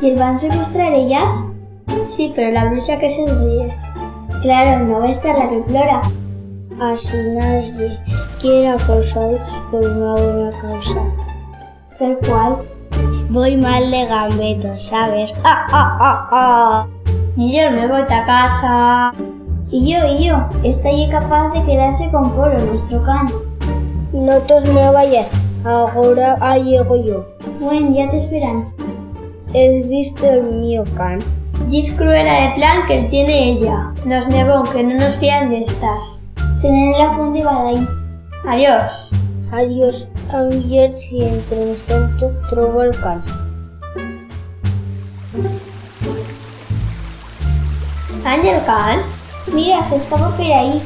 ¿Les van a secuestrar ellas? Sí, pero la bruja que se ríe. Claro, no va a estar la que implora. Así nadie quiere apostar por una buena causa. ¿Pero cuál? Voy mal de gambetos, ¿sabes? ¡Ah, ah, ah, ah! Y yo me voy a casa. Y yo, y yo, estoy capaz de quedarse con Polo, nuestro can. No te me vayas, ahora llego yo. Bueno, ya te esperan. ¿Has visto el mío can? Diz cruela de plan que tiene ella. Nos negó que no nos fían de estas. Se den la fuente Badaí. Adiós. Adiós, ayer si entre tanto trobo el can. Ángel Can, mira, se escapa por ahí.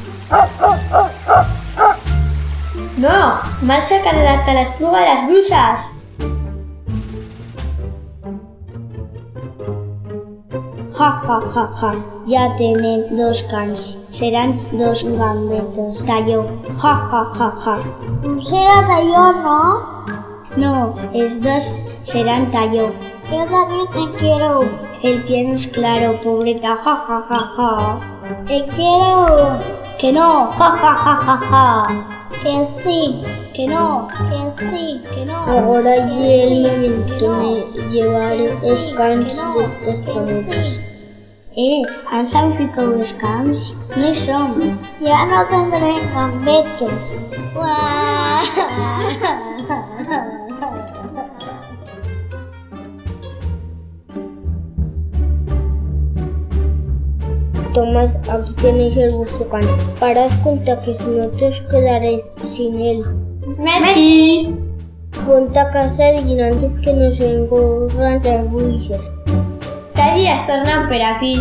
No, sacar hasta la espluga de las brusas. Ja, ja, ja, ja. Ya tienen dos cans. Serán dos gambetos. Tallo. Ja, ja, ja, ja. Será tallo, ¿no? No, es dos serán tallo. Yo también te quiero. El tienes claro, pobreta. Ja, ja, ja, ja. Te quiero. Que no. Ja, ja, ja, ja, ja. Que sí. Que no. Que sí. Que no. Ahora llega el momento de llevar cans de estos gambetos. Eh, ¿han sabido los camps? No hi som. Ya no tendré gambetos. Tomad, aquí tenéis el can. Parad cuenta que si no te os quedaréis sin él. Messi. Ponte a casa antes que nos engorran las bruixes. Cada día estornan per aquí.